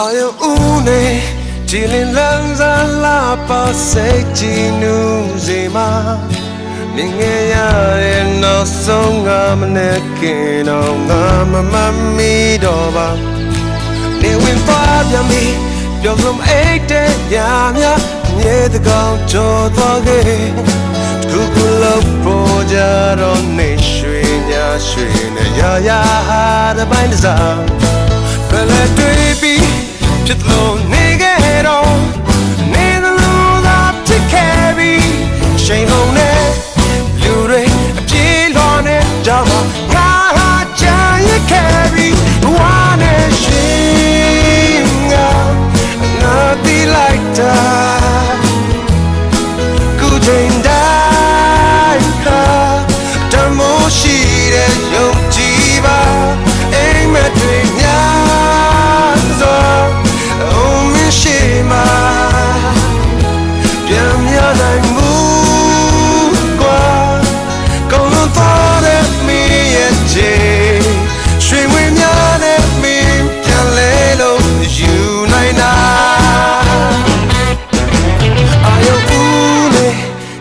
အာယုံဦးနေကြည်လင်လန်းစားလာပါစိတ်ကြည်နူးစေမှာမြင်ငယ်ရတဲ့နောက်ဆုံးငါမနဲ့ခင်တော့ငါမမမီတော့ပါနေဝင်သွားပြန်ပြီပြောဆုံးအိတ်တဲ့ညများမြေတကောင်ကြော်သွားခဲ့တခုခုလို့ပေါ်ကြတော့နေရွှေညာရွှေနဲ့ရရဟာတဲ့ပိုင်းတစ်စားဘယ်လဲတွေ့ ပြီးဖြ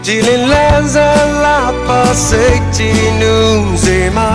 ကြည်လင်လန်းစားလာပါစိတ်ကြည်နူးစေမှာ